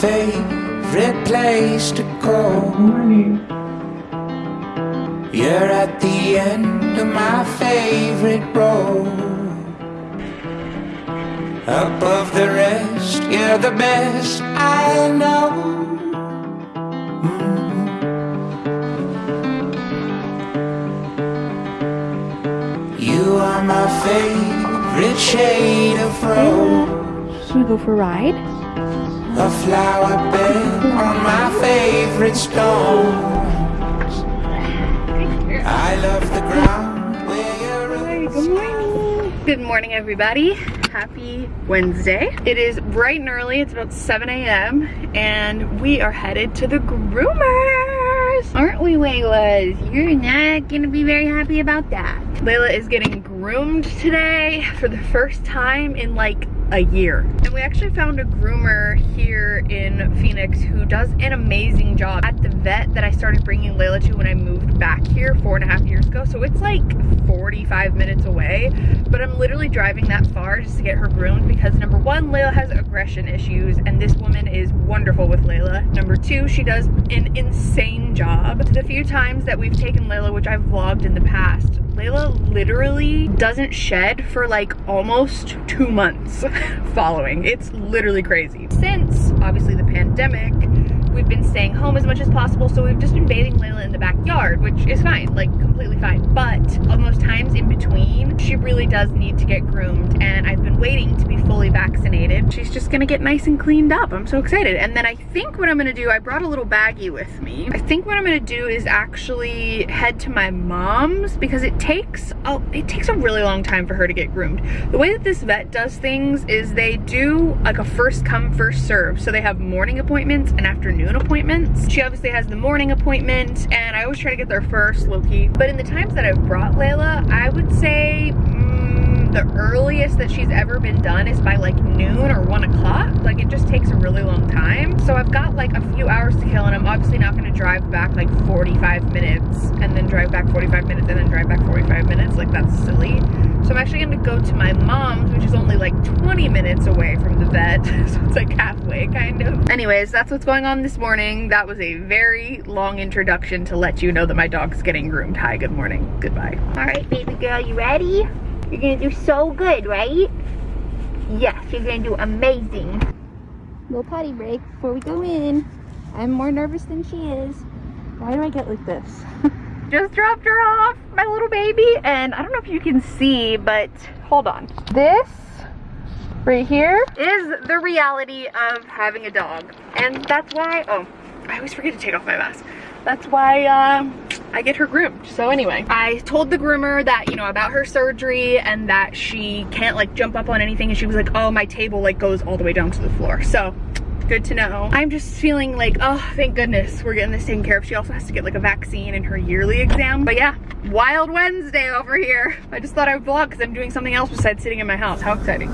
favorite place to go. You're at the end of my favorite road. Above the rest, you're the best I know. Mm. You are my favorite shade of rose. Should we go for a ride? A flower bed on my favorite stones. I love the ground where you're. Hi, good morning. Good morning, everybody. Happy Wednesday. It is bright and early. It's about 7 a.m. and we are headed to the groomers. Aren't we, Layla's? You're not gonna be very happy about that. Layla is getting groomed today for the first time in like a year. And we actually found a groomer here in Phoenix who does an amazing job at the vet that I started bringing Layla to when I moved back here four and a half years ago. So it's like 45 minutes away, but I'm literally driving that far just to get her groomed because number one, Layla has aggression issues and this woman is wonderful with Layla. Number two, she does an insane job. The few times that we've taken Layla, which I've vlogged in the past, Layla literally doesn't shed for like almost two months following. It's literally crazy. Since obviously the pandemic, we've been staying home as much as possible so we've just been bathing Layla in the backyard which is fine like completely fine. But on those times in between she really does need to get groomed and I've been waiting to be fully vaccinated. She's just gonna get nice and cleaned up. I'm so excited. And then I think what I'm gonna do I brought a little baggie with me. I think what I'm gonna do is actually head to my mom's because it takes a, it takes a really long time for her to get groomed. The way that this vet does things is they do like a first come first serve. So they have morning appointments and afternoon afternoon appointments. She obviously has the morning appointment and I always try to get there first, low-key. But in the times that I've brought Layla, I would say mm, the earliest that she's ever been done is by like noon or one o'clock. Like it just takes a really long time. So I've got like a few hours to kill and I'm obviously not gonna drive back like 45 minutes and then drive back 45 minutes and then drive back 45 minutes. Like that's silly. So I'm actually gonna go to my mom's, which is only like 20 minutes away from the vet. so it's like halfway kind of. Anyways, that's what's going on this morning. That was a very long introduction to let you know that my dog's getting groomed. Hi, good morning, goodbye. All right, baby girl, you ready? You're gonna do so good, right? Yes, you're gonna do amazing. Little potty break before we go in. I'm more nervous than she is. Why do I get like this? just dropped her off, my little baby. And I don't know if you can see, but hold on. This right here is the reality of having a dog. And that's why, oh, I always forget to take off my mask. That's why uh, I get her groomed. So anyway, I told the groomer that, you know, about her surgery and that she can't like jump up on anything. And she was like, oh, my table like goes all the way down to the floor. So good to know. I'm just feeling like, oh, thank goodness we're getting this taken care of. She also has to get like a vaccine in her yearly exam. But yeah, wild Wednesday over here. I just thought I would vlog because I'm doing something else besides sitting in my house. How exciting.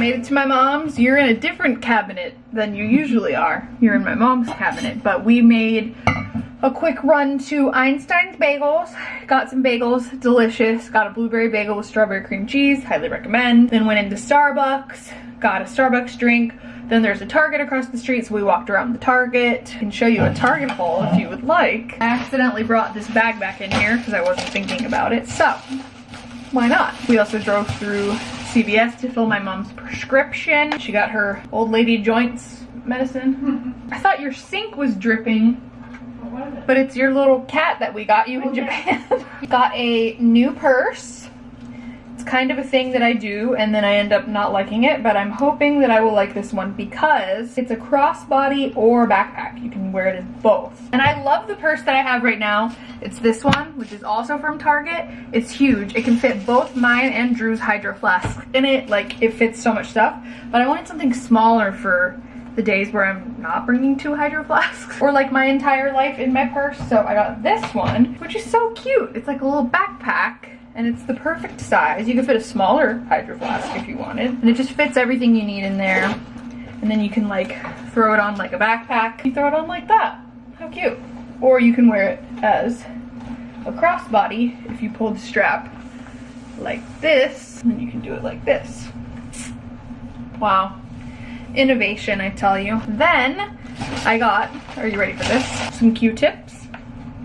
Made it to my mom's. You're in a different cabinet than you usually are. You're in my mom's cabinet, but we made a quick run to Einstein's Bagels. Got some bagels, delicious. Got a blueberry bagel with strawberry cream cheese, highly recommend. Then went into Starbucks, got a Starbucks drink. Then there's a Target across the street, so we walked around the Target. I can show you a Target haul if you would like. I accidentally brought this bag back in here because I wasn't thinking about it, so why not? We also drove through CVS to fill my mom's prescription. She got her old lady joints medicine. I thought your sink was dripping. But it's your little cat that we got you in Japan. got a new purse it's kind of a thing that I do and then I end up not liking it, but I'm hoping that I will like this one because it's a crossbody or backpack. You can wear it as both. And I love the purse that I have right now. It's this one, which is also from Target. It's huge. It can fit both mine and Drew's Hydro Flask in it. Like, it fits so much stuff. But I wanted something smaller for the days where I'm not bringing two hydro flasks or like my entire life in my purse. So I got this one, which is so cute. It's like a little backpack and it's the perfect size. You could fit a smaller hydro flask if you wanted. And it just fits everything you need in there. and then you can like throw it on like a backpack. You throw it on like that. How cute. Or you can wear it as a crossbody if you pull the strap like this, and you can do it like this. Wow. Innovation, I tell you. Then I got, are you ready for this? Some Q-tips.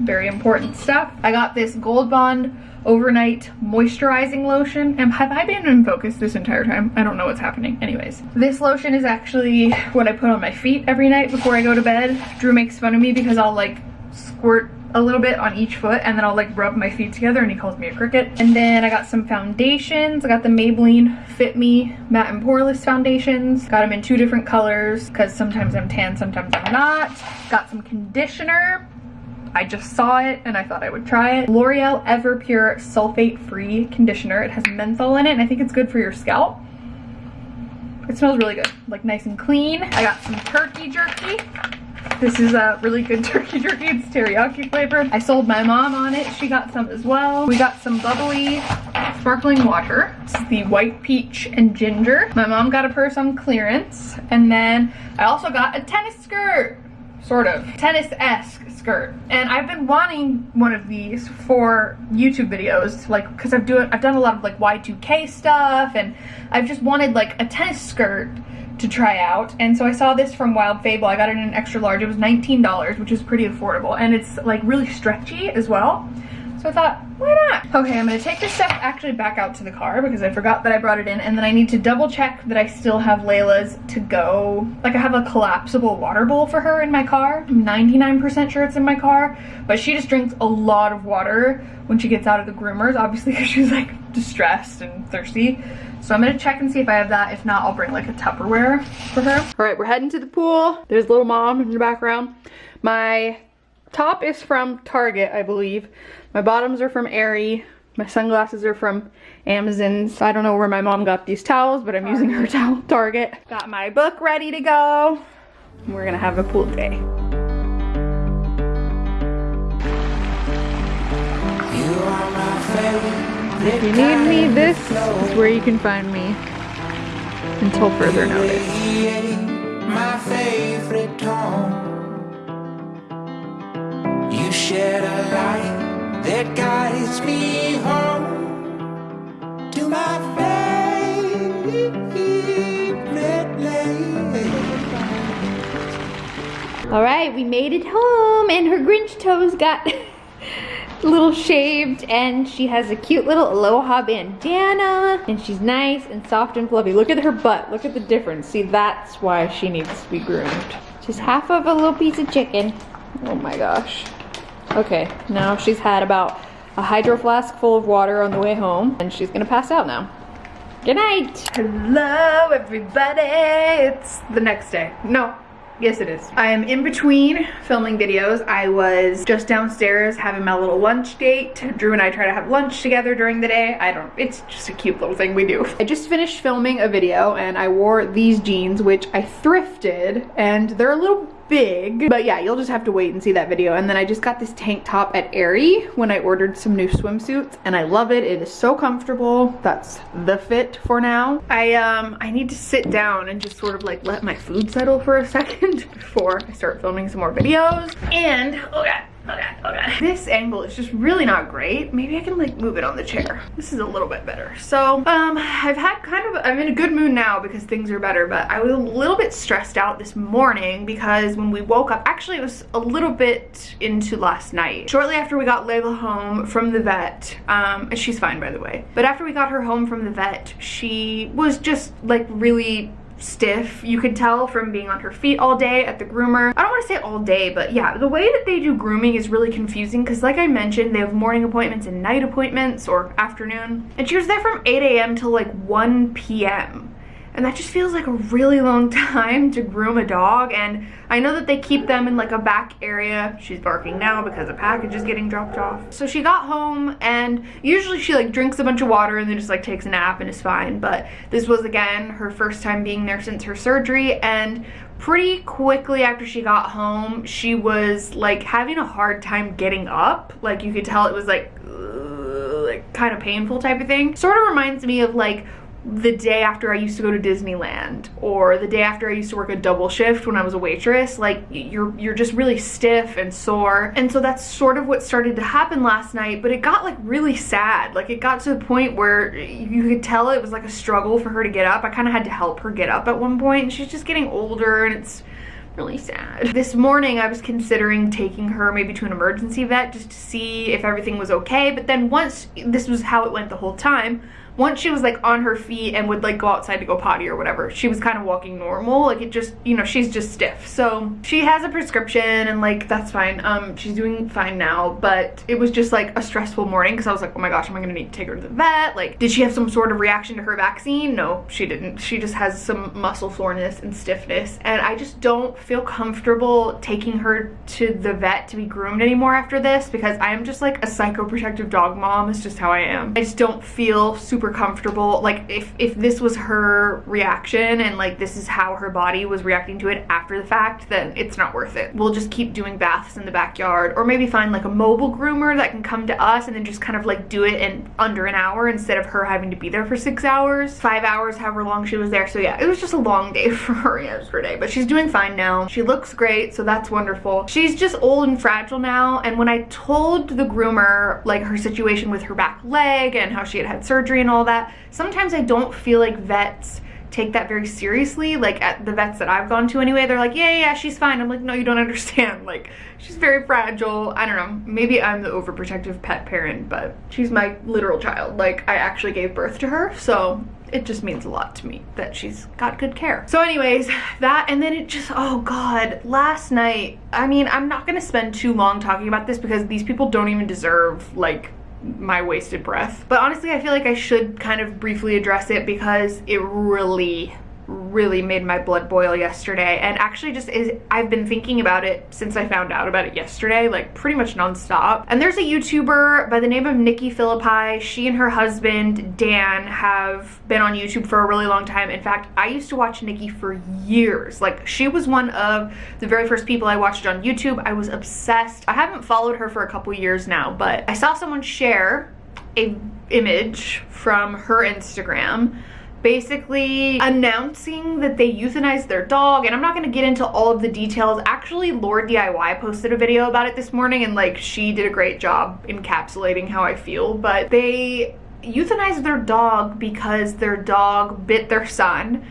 Very important stuff. I got this Gold Bond overnight moisturizing lotion. And have I been in focus this entire time? I don't know what's happening. Anyways, this lotion is actually what I put on my feet every night before I go to bed. Drew makes fun of me because I'll like squirt a little bit on each foot and then I'll like rub my feet together and he calls me a cricket. And then I got some foundations. I got the Maybelline Fit Me Matte and Poreless foundations. Got them in two different colors because sometimes I'm tan, sometimes I'm not. Got some conditioner. I just saw it and I thought I would try it. L'Oreal Everpure Sulfate Free Conditioner. It has menthol in it and I think it's good for your scalp. It smells really good, like nice and clean. I got some turkey jerky. This is a really good turkey jerky. It's teriyaki flavored. I sold my mom on it. She got some as well. We got some bubbly sparkling water. This is the white peach and ginger. My mom got a purse on clearance. And then I also got a tennis skirt. Sort of. Tennis-esque skirt. And I've been wanting one of these for YouTube videos, like, because I've, doing, I've done a lot of like Y2K stuff, and I've just wanted like a tennis skirt to try out. And so I saw this from Wild Fable. I got it in an extra large. It was $19 which is pretty affordable. And it's like really stretchy as well so I thought why not okay I'm gonna take this stuff actually back out to the car because I forgot that I brought it in and then I need to double check that I still have Layla's to go like I have a collapsible water bowl for her in my car I'm 99% sure it's in my car but she just drinks a lot of water when she gets out of the groomers obviously because she's like distressed and thirsty so I'm gonna check and see if I have that. If not, I'll bring like a Tupperware for her. All right, we're heading to the pool. There's little mom in the background. My top is from Target, I believe. My bottoms are from Aerie. My sunglasses are from Amazon's. I don't know where my mom got these towels, but I'm Target. using her towel, Target. Got my book ready to go. We're gonna have a pool day. If you need me, this is where you can find me until further notice. My favorite tone. You shed a light that guides me home to my favorite All right, we made it home and her Grinch toes got a little shaved and she has a cute little aloha bandana and she's nice and soft and fluffy. Look at her butt. Look at the difference. See, that's why she needs to be groomed. She's half of a little piece of chicken. Oh my gosh. Okay, now she's had about a hydro flask full of water on the way home and she's gonna pass out now. Good night. Hello everybody. It's the next day. No, Yes, it is. I am in between filming videos. I was just downstairs having my little lunch date. Drew and I try to have lunch together during the day. I don't, it's just a cute little thing we do. I just finished filming a video and I wore these jeans, which I thrifted and they're a little big. But yeah, you'll just have to wait and see that video. And then I just got this tank top at Aerie when I ordered some new swimsuits and I love it. It is so comfortable. That's the fit for now. I um I need to sit down and just sort of like let my food settle for a second before I start filming some more videos. And oh god, Oh oh god. This angle is just really not great. Maybe I can like move it on the chair. This is a little bit better. So, um, I've had kind of, I'm in a good mood now because things are better, but I was a little bit stressed out this morning because when we woke up, actually it was a little bit into last night. Shortly after we got Layla home from the vet, um, and she's fine by the way, but after we got her home from the vet, she was just like really stiff. You could tell from being on her feet all day at the groomer. I don't want to say all day, but yeah, the way that they do grooming is really confusing because like I mentioned, they have morning appointments and night appointments or afternoon. And she was there from 8 a.m. till like 1 p.m. And that just feels like a really long time to groom a dog. And I know that they keep them in like a back area. She's barking now because a package is getting dropped off. So she got home and usually she like drinks a bunch of water and then just like takes a nap and is fine. But this was again her first time being there since her surgery. And pretty quickly after she got home, she was like having a hard time getting up. Like you could tell it was like, like kind of painful type of thing. Sort of reminds me of like the day after I used to go to Disneyland or the day after I used to work a double shift when I was a waitress like you're you're just really stiff and sore. And so that's sort of what started to happen last night but it got like really sad. Like it got to the point where you could tell it was like a struggle for her to get up. I kind of had to help her get up at one point and she's just getting older and it's really sad. This morning I was considering taking her maybe to an emergency vet just to see if everything was okay but then once this was how it went the whole time once she was like on her feet and would like go outside to go potty or whatever, she was kind of walking normal. Like it just, you know, she's just stiff. So she has a prescription and like that's fine. Um, she's doing fine now, but it was just like a stressful morning because I was like, oh my gosh, am I gonna need to take her to the vet? Like, did she have some sort of reaction to her vaccine? No, she didn't. She just has some muscle soreness and stiffness. And I just don't feel comfortable taking her to the vet to be groomed anymore after this because I am just like a psychoprotective dog mom. It's just how I am. I just don't feel super comfortable. Like if, if this was her reaction and like this is how her body was reacting to it after the fact, then it's not worth it. We'll just keep doing baths in the backyard or maybe find like a mobile groomer that can come to us and then just kind of like do it in under an hour instead of her having to be there for six hours, five hours, however long she was there. So yeah, it was just a long day for her yesterday, but she's doing fine now. She looks great, so that's wonderful. She's just old and fragile now. And when I told the groomer like her situation with her back leg and how she had had surgery and all all that. Sometimes I don't feel like vets take that very seriously like at the vets that I've gone to anyway they're like yeah yeah she's fine I'm like no you don't understand like she's very fragile I don't know maybe I'm the overprotective pet parent but she's my literal child like I actually gave birth to her so it just means a lot to me that she's got good care. So anyways, that and then it just, oh God, last night, I mean, I'm not gonna spend too long talking about this because these people don't even deserve like my wasted breath. But honestly, I feel like I should kind of briefly address it because it really really made my blood boil yesterday. And actually just is I've been thinking about it since I found out about it yesterday like pretty much nonstop. And there's a YouTuber by the name of Nikki Phillippi she and her husband Dan have been on YouTube for a really long time. In fact I used to watch Nikki for years. Like she was one of the very first people I watched on YouTube. I was obsessed. I haven't followed her for a couple years now but I saw someone share a image from her Instagram basically announcing that they euthanized their dog and I'm not going to get into all of the details. Actually, LaurDIY posted a video about it this morning and like she did a great job encapsulating how I feel, but they euthanized their dog because their dog bit their son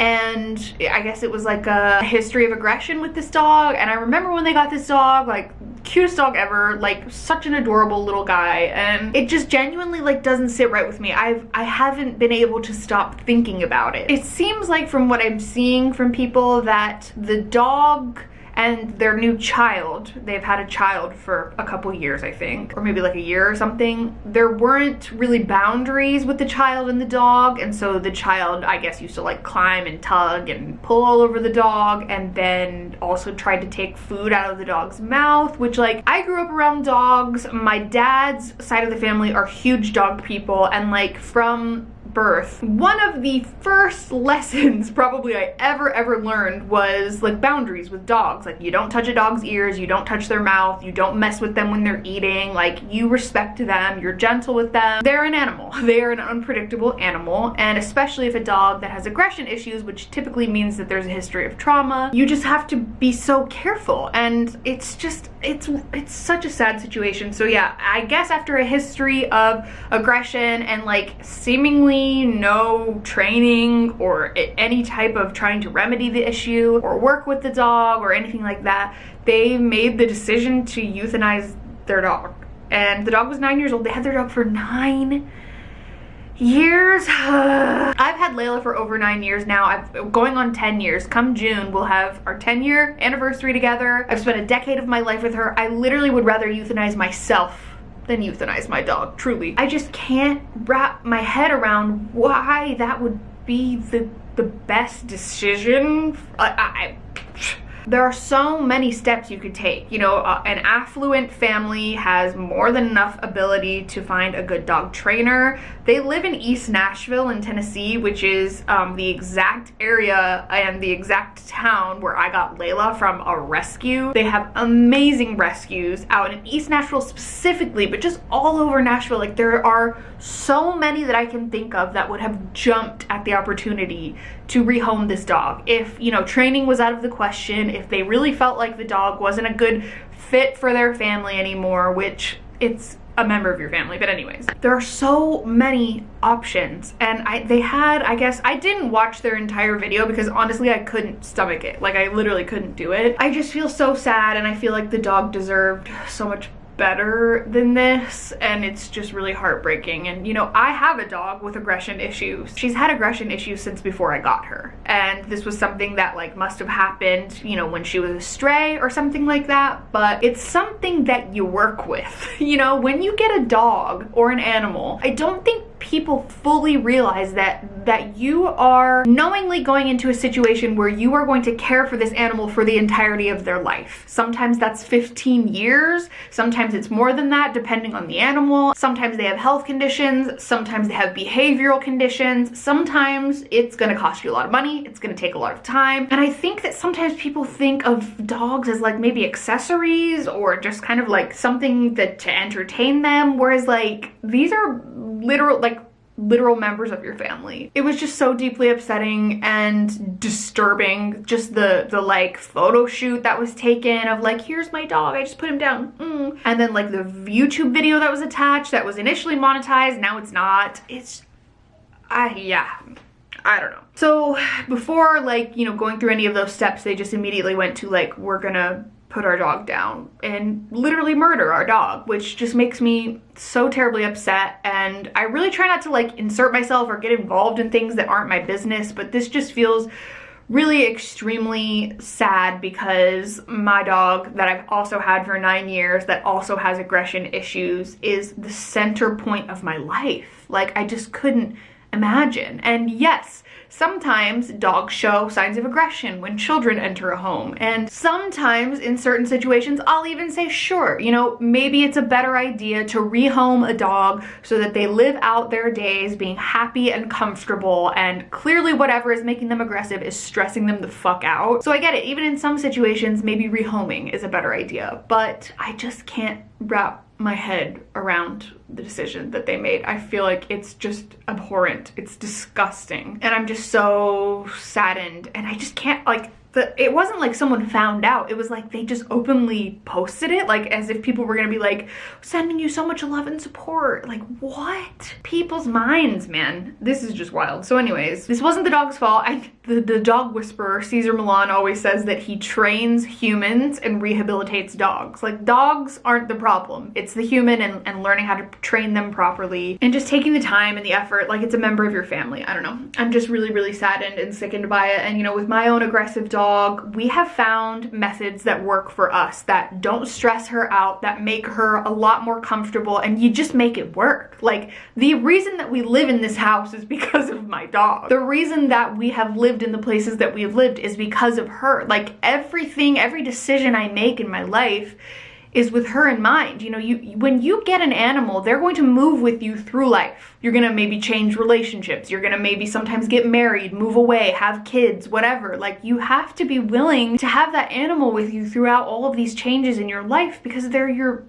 and I guess it was like a history of aggression with this dog. And I remember when they got this dog like cutest dog ever like such an adorable little guy. And it just genuinely like doesn't sit right with me. I've I haven't been able to stop thinking about it. It seems like from what I'm seeing from people that the dog and their new child, they've had a child for a couple years, I think, or maybe like a year or something. There weren't really boundaries with the child and the dog, and so the child, I guess, used to like climb and tug and pull all over the dog, and then also tried to take food out of the dog's mouth, which like, I grew up around dogs. My dad's side of the family are huge dog people, and like from birth, one of the first lessons probably I ever, ever learned was like boundaries with dogs. Like you don't touch a dog's ears, you don't touch their mouth, you don't mess with them when they're eating, like you respect them, you're gentle with them. They're an animal. They are an unpredictable animal. And especially if a dog that has aggression issues, which typically means that there's a history of trauma, you just have to be so careful. And it's just, it's, it's such a sad situation. So yeah, I guess after a history of aggression and like seemingly no training or any type of trying to remedy the issue or work with the dog or anything like that. They made the decision to euthanize their dog. And the dog was nine years old. They had their dog for nine years. I've had Layla for over nine years now. I've going on 10 years. Come June, we'll have our 10 year anniversary together. I've spent a decade of my life with her. I literally would rather euthanize myself than euthanize my dog, truly. I just can't wrap my head around why that would be the, the best decision. I, I there are so many steps you could take. You know, uh, an affluent family has more than enough ability to find a good dog trainer. They live in East Nashville in Tennessee, which is um, the exact area and the exact town where I got Layla from a rescue. They have amazing rescues out in East Nashville specifically, but just all over Nashville. Like there are so many that I can think of that would have jumped at the opportunity to rehome this dog. If, you know, training was out of the question, if they really felt like the dog wasn't a good fit for their family anymore, which it's a member of your family but anyways. There are so many options and I they had I guess I didn't watch their entire video because honestly I couldn't stomach it. Like I literally couldn't do it. I just feel so sad and I feel like the dog deserved so much better than this and it's just really heartbreaking. And you know I have a dog with aggression issues. She's had aggression issues since before I got her. And this was something that like must have happened you know when she was a stray or something like that. But it's something that you work with. You know when you get a dog or an animal I don't think people fully realize that that you are knowingly going into a situation where you are going to care for this animal for the entirety of their life. Sometimes that's 15 years, sometimes it's more than that depending on the animal. Sometimes they have health conditions, sometimes they have behavioral conditions, sometimes it's gonna cost you a lot of money, it's gonna take a lot of time. And I think that sometimes people think of dogs as like maybe accessories or just kind of like something that to entertain them, whereas like these are literal like literal members of your family. It was just so deeply upsetting and disturbing. Just the the like photo shoot that was taken of like, here's my dog, I just put him down. Mm. And then like the YouTube video that was attached that was initially monetized, now it's not. It's, I, yeah. I don't know. So before like, you know, going through any of those steps, they just immediately went to like, we're gonna put our dog down and literally murder our dog, which just makes me so terribly upset. And I really try not to like insert myself or get involved in things that aren't my business, but this just feels really extremely sad because my dog that I've also had for nine years that also has aggression issues is the center point of my life. Like I just couldn't imagine. And yes, Sometimes dogs show signs of aggression when children enter a home. And sometimes in certain situations, I'll even say, sure, you know, maybe it's a better idea to rehome a dog so that they live out their days being happy and comfortable and clearly whatever is making them aggressive is stressing them the fuck out. So I get it, even in some situations, maybe rehoming is a better idea, but I just can't wrap my head around the decision that they made. I feel like it's just abhorrent. It's disgusting. And I'm just so saddened and I just can't like the, it wasn't like someone found out. It was like they just openly posted it, like as if people were gonna be like, sending you so much love and support. Like, what? People's minds, man. This is just wild. So anyways, this wasn't the dog's fault. I, the, the dog whisperer, Cesar Millan always says that he trains humans and rehabilitates dogs. Like, dogs aren't the problem. It's the human and, and learning how to train them properly and just taking the time and the effort like it's a member of your family. I don't know. I'm just really, really saddened and sickened by it. And, you know, with my own aggressive dog, dog, we have found methods that work for us that don't stress her out, that make her a lot more comfortable, and you just make it work. Like, the reason that we live in this house is because of my dog. The reason that we have lived in the places that we have lived is because of her. Like, everything, every decision I make in my life is with her in mind. You know, you when you get an animal, they're going to move with you through life. You're going to maybe change relationships. You're going to maybe sometimes get married, move away, have kids, whatever. Like you have to be willing to have that animal with you throughout all of these changes in your life because they're your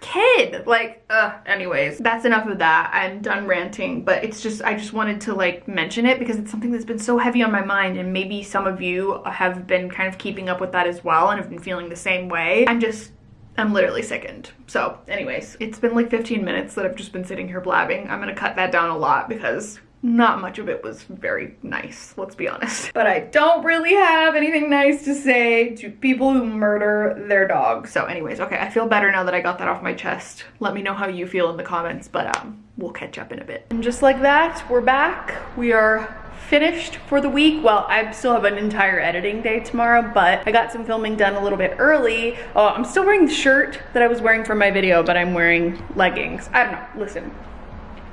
kid like uh anyways that's enough of that i'm done ranting but it's just i just wanted to like mention it because it's something that's been so heavy on my mind and maybe some of you have been kind of keeping up with that as well and have been feeling the same way i'm just I'm literally sickened. So anyways, it's been like 15 minutes that I've just been sitting here blabbing. I'm gonna cut that down a lot because not much of it was very nice, let's be honest. But I don't really have anything nice to say to people who murder their dogs. So anyways, okay, I feel better now that I got that off my chest. Let me know how you feel in the comments, but um, we'll catch up in a bit. And just like that, we're back. We are finished for the week. Well, I still have an entire editing day tomorrow, but I got some filming done a little bit early. Oh, I'm still wearing the shirt that I was wearing for my video, but I'm wearing leggings. I don't know, listen,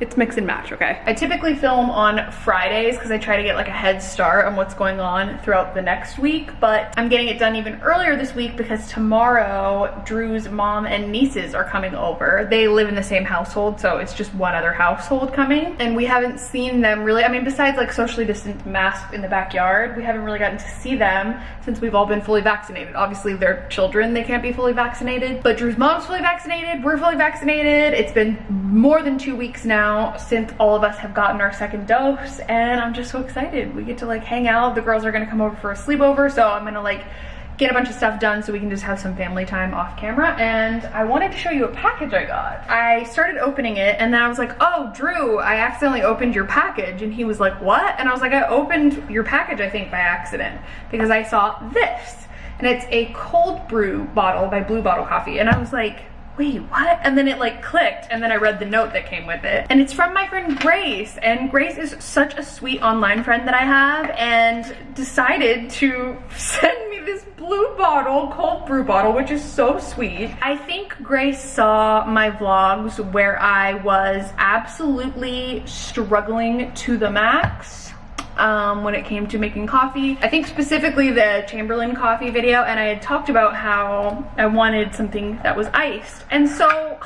It's mix and match, okay? I typically film on Fridays because I try to get like a head start on what's going on throughout the next week, but I'm getting it done even earlier this week because tomorrow Drew's mom and nieces are coming over. They live in the same household, so it's just one other household coming. And we haven't seen them really, I mean, besides like socially distant masked in the backyard, we haven't really gotten to see them since we've all been fully vaccinated. Obviously they're children, they can't be fully vaccinated, but Drew's mom's fully vaccinated, we're fully vaccinated. It's been more than two weeks now now since all of us have gotten our second dose and I'm just so excited. We get to like hang out. The girls are gonna come over for a sleepover so I'm gonna like get a bunch of stuff done so we can just have some family time off camera and I wanted to show you a package I got. I started opening it and then I was like, oh, Drew, I accidentally opened your package. And he was like, what? And I was like, I opened your package, I think, by accident because I saw this. And it's a cold brew bottle by Blue Bottle Coffee. And I was like, wait, what? And then it like clicked and then I read the note that came with it. And it's from my friend Grace. And Grace is such a sweet online friend that I have and decided to send me this blue bottle, cold brew bottle, which is so sweet. I think Grace saw my vlogs where I was absolutely struggling to the max um, when it came to making coffee. I think specifically the Chamberlain coffee video and I had talked about how I wanted something that was iced. And so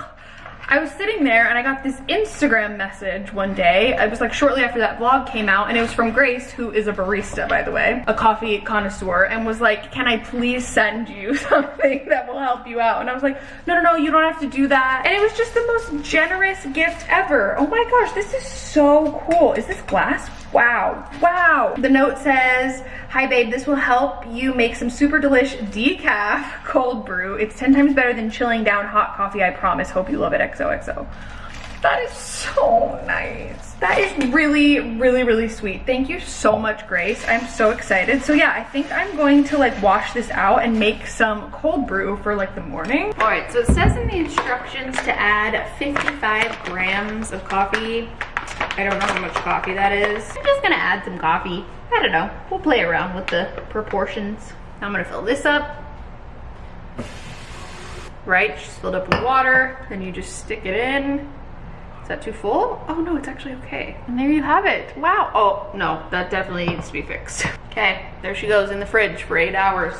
I was sitting there and I got this Instagram message one day. It was like shortly after that vlog came out and it was from Grace, who is a barista, by the way, a coffee connoisseur, and was like, can I please send you something that will help you out? And I was like, no, no, no, you don't have to do that. And it was just the most generous gift ever. Oh my gosh, this is so cool. Is this glass? Wow, wow. The note says, hi babe, this will help you make some super delish decaf cold brew. It's 10 times better than chilling down hot coffee, I promise. Hope you love it, XOXO. That is so nice. That is really, really, really sweet. Thank you so much, Grace. I'm so excited. So yeah, I think I'm going to like wash this out and make some cold brew for like the morning. All right, so it says in the instructions to add 55 grams of coffee I don't know how much coffee that is. I'm just gonna add some coffee. I don't know. We'll play around with the proportions. I'm gonna fill this up. Right, just filled up with water. Then you just stick it in. That too full? Oh no, it's actually okay. And there you have it. Wow. Oh, no, that definitely needs to be fixed. Okay, there she goes in the fridge for eight hours.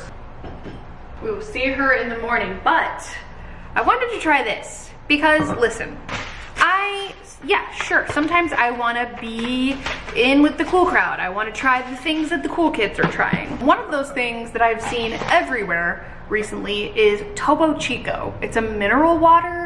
We will see her in the morning, but I wanted to try this because listen, I yeah, sure. Sometimes I want to be in with the cool crowd. I want to try the things that the cool kids are trying. One of those things that I've seen everywhere recently is Topo Chico. It's a mineral water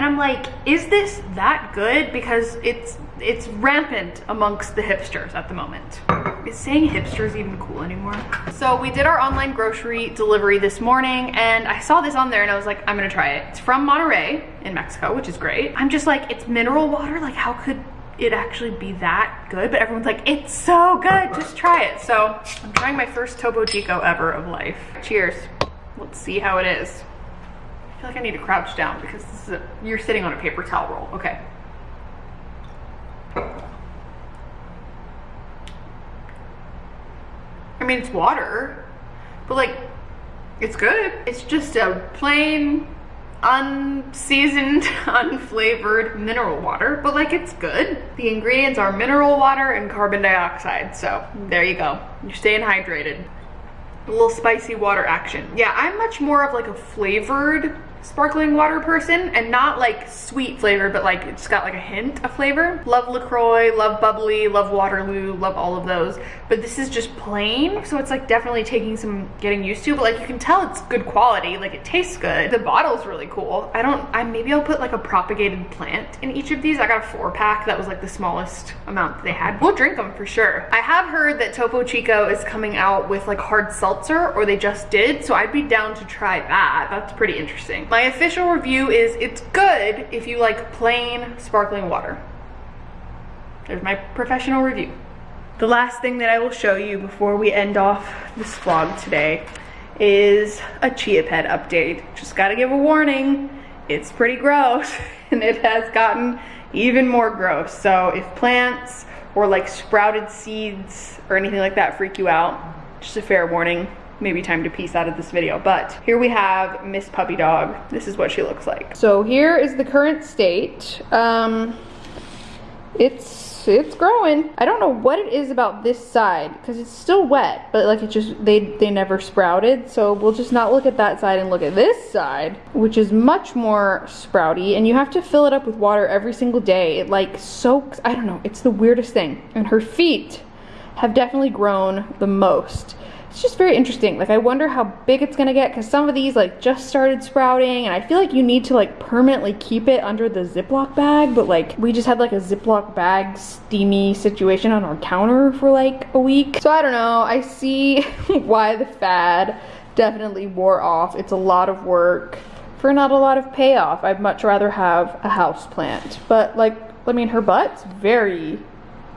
and I'm like, is this that good? Because it's it's rampant amongst the hipsters at the moment. Is saying hipsters even cool anymore? So we did our online grocery delivery this morning and I saw this on there and I was like, I'm gonna try it. It's from Monterrey in Mexico, which is great. I'm just like, it's mineral water. Like how could it actually be that good? But everyone's like, it's so good, just try it. So I'm trying my first Topo Chico ever of life. Cheers. Let's see how it is. I feel like I need to crouch down because this is a, you're sitting on a paper towel roll. Okay. I mean, it's water, but like, it's good. It's just a plain, unseasoned, unflavored mineral water, but like, it's good. The ingredients are mineral water and carbon dioxide, so there you go. You're staying hydrated. A little spicy water action. Yeah, I'm much more of like a flavored sparkling water person and not like sweet flavor but like it's got like a hint of flavor. Love lacroix love bubbly love waterloo love all of those. But this is just plain so it's like definitely taking some getting used to but like you can tell it's good quality. Like it tastes good. The bottle's really cool. I don't i maybe i'll put like a propagated plant in each of these. I got a four pack. That was like the smallest amount that they had. We'll drink them for sure. I have heard that topo chico is coming out with like hard seltzer or they just did so i'd be down to try that. That's pretty interesting my official review is it's good if you like plain sparkling water. There's my professional review. The last thing that I will show you before we end off this vlog today is a chia pet update. Just gotta give a warning, it's pretty gross and it has gotten even more gross. So if plants or like sprouted seeds or anything like that freak you out, just a fair warning, maybe time to piece out of this video. But here we have Miss Puppy Dog. This is what she looks like. So here is the current state. Um, it's it's growing. I don't know what it is about this side because it's still wet, but like it just they they never sprouted. So we'll just not look at that side and look at this side, which is much more sprouty. And you have to fill it up with water every single day. It like soaks. I don't know. It's the weirdest thing. And her feet have definitely grown the most it's just very interesting. Like I wonder how big it's gonna get because some of these like just started sprouting and I feel like you need to like permanently keep it under the Ziploc bag, but like we just had like a Ziploc bag steamy situation on our counter for like a week. So I don't know, I see why the fad definitely wore off. It's a lot of work for not a lot of payoff. I'd much rather have a house plant. But like, I mean, her butt's very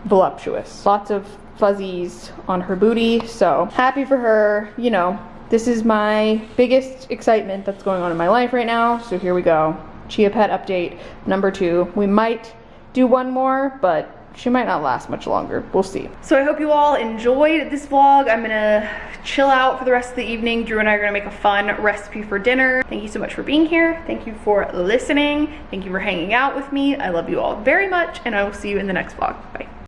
voluptuous. Lots of fuzzies on her booty. So happy for her, you know, this is my biggest excitement that's going on in my life right now. So here we go. Chia Pet update number two. We might do one more, but she might not last much longer. We'll see. So I hope you all enjoyed this vlog. I'm gonna chill out for the rest of the evening. Drew and I are gonna make a fun recipe for dinner. Thank you so much for being here. Thank you for listening. Thank you for hanging out with me. I love you all very much and I will see you in the next vlog. Bye.